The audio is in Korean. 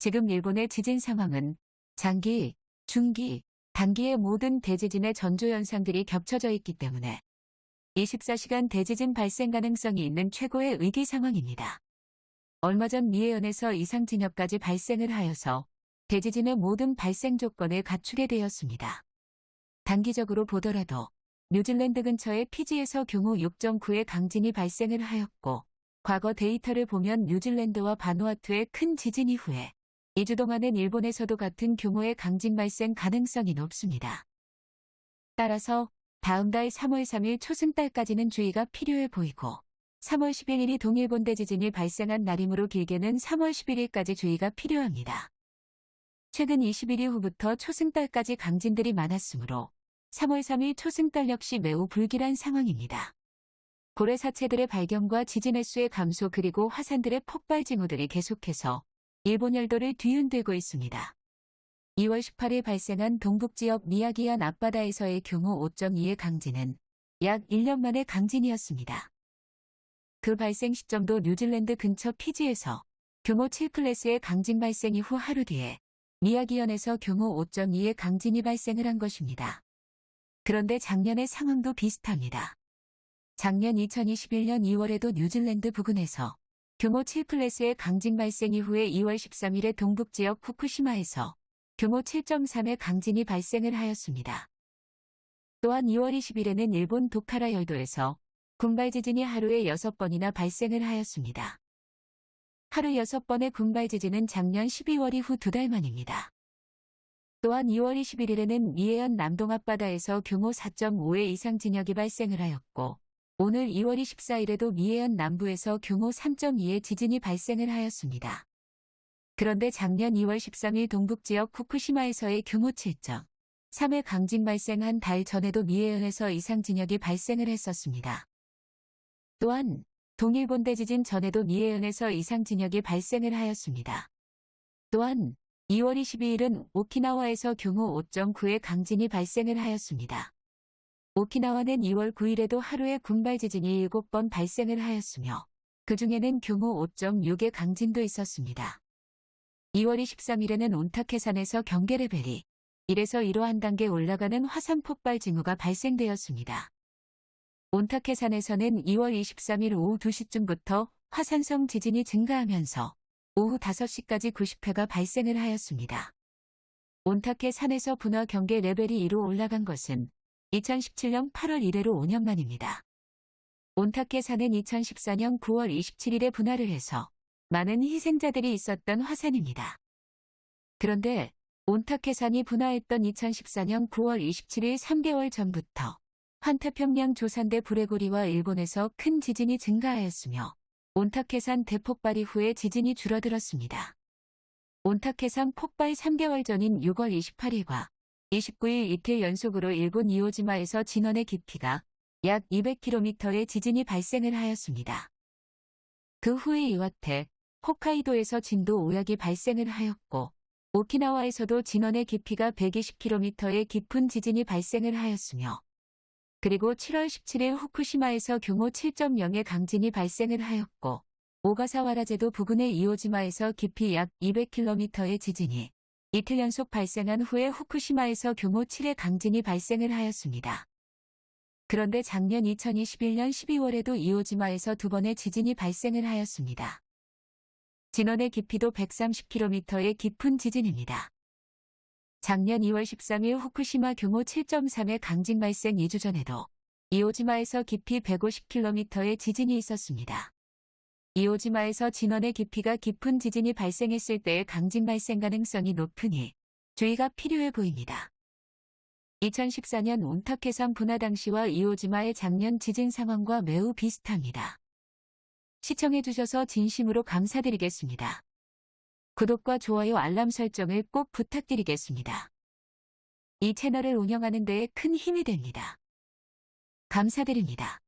지금 일본의 지진 상황은 장기, 중기, 단기의 모든 대지진의 전조 현상들이 겹쳐져 있기 때문에 24시간 대지진 발생 가능성이 있는 최고의 위기 상황입니다. 얼마 전 미해현에서 이상 진역까지 발생을 하여서 대지진의 모든 발생 조건을 갖추게 되었습니다. 단기적으로 보더라도 뉴질랜드 근처의 피지에서 경호 6.9의 강진이 발생을 하였고 과거 데이터를 보면 뉴질랜드와 바누아투의 큰 지진 이후에 2주 동안은 일본에서도 같은 규모의 강진 발생 가능성이 높습니다. 따라서 다음 달 3월 3일 초승달까지는 주의가 필요해 보이고 3월 11일이 동일본 대지진이 발생한 날이므로 길게는 3월 11일까지 주의가 필요합니다. 최근 21일 후부터 초승달까지 강진들이 많았으므로 3월 3일 초승달 역시 매우 불길한 상황입니다. 고래 사체들의 발견과 지진 횟수의 감소 그리고 화산들의 폭발 징후들이 계속해서 일본 열도를 뒤흔들고 있습니다. 2월 18일 발생한 동북지역 미야기현 앞바다에서의 규모 5.2의 강진은 약 1년 만의 강진이었습니다. 그 발생 시점도 뉴질랜드 근처 피지에서 규모 7클래스의 강진 발생 이후 하루 뒤에 미야기현에서 규모 5.2의 강진이 발생을 한 것입니다. 그런데 작년의 상황도 비슷합니다. 작년 2021년 2월에도 뉴질랜드 부근에서 규모 7클래스의 강진 발생 이후에 2월 13일에 동북 지역 후쿠시마에서 규모 7.3의 강진이 발생을 하였습니다. 또한 2월 20일에는 일본 도카라 열도에서 군발 지진이 하루에 6번이나 발생을 하였습니다. 하루 6번의 군발 지진은 작년 12월 이후 두 달 만입니다. 또한 2월 21일에는 미해현 남동 앞바다에서 규모 4.5의 이상 진역이 발생을 하였고 오늘 2월 24일에도 미해현 남부에서 규모 3.2의 지진이 발생을 하였습니다. 그런데 작년 2월 13일 동북지역 후쿠시마에서의 규모 7.3의 강진 발생한 달 전에도 미해현에서 이상 진역이 발생을 했었습니다. 또한 동일본 대지진 전에도 미해현에서 이상 진역이 발생을 하였습니다. 또한 2월 22일은 오키나와에서 규모 5.9의 강진이 발생을 하였습니다. 오키나와는 2월 9일에도 하루에 군발 지진이 7번 발생을 하였으며 그 중에는 규모 5.6의 강진도 있었습니다. 2월 23일에는 온타케산에서 경계 레벨이 1에서 1호 한 단계 올라가는 화산 폭발 징후가 발생되었습니다. 온타케산에서는 2월 23일 오후 2시쯤부터 화산성 지진이 증가하면서 오후 5시까지 90회가 발생을 하였습니다. 온타케 산에서 분화 경계 레벨이 2로 올라간 것은 2017년 8월 이래로 5년 만입니다. 온타케 산은 2014년 9월 27일에 분화를 해서 많은 희생자들이 있었던 화산입니다. 그런데 온타케 산이 분화했던 2014년 9월 27일 3개월 전부터 환태평양 조산대 불레고리와 일본에서 큰 지진이 증가하였으며 온타케산 대폭발 이후에 지진이 줄어들었습니다. 온타케산 폭발 3개월 전인 6월 28일과 29일 이틀 연속으로 일본 이오지마에서 진원의 깊이가 약 200km의 지진이 발생을 하였습니다. 그 후에 이와테, 홋카이도에서 진도 5약이 발생을 하였고 오키나와에서도 진원의 깊이가 120km의 깊은 지진이 발생을 하였으며 그리고 7월 17일 후쿠시마에서 규모 7.0의 강진이 발생을 하였고 오가사와라제도 부근의 이오지마에서 깊이 약 200km의 지진이 이틀 연속 발생한 후에 후쿠시마에서 규모 7의 강진이 발생을 하였습니다. 그런데 작년 2021년 12월에도 이오지마에서 두 번의 지진이 발생을 하였습니다. 진원의 깊이도 130km의 깊은 지진입니다. 작년 2월 13일 후쿠시마 규모 7.3의 강진 발생 2주 전에도 이오지마에서 깊이 150km의 지진이 있었습니다. 이오지마에서 진원의 깊이가 깊은 지진이 발생했을 때의 강진 발생 가능성이 높으니 주의가 필요해 보입니다. 2014년 온타케산 분화 당시와 이오지마의 작년 지진 상황과 매우 비슷합니다. 시청해주셔서 진심으로 감사드리겠습니다. 구독과 좋아요 알람 설정을 꼭 부탁드리겠습니다. 이 채널을 운영하는 데에 큰 힘이 됩니다. 감사드립니다.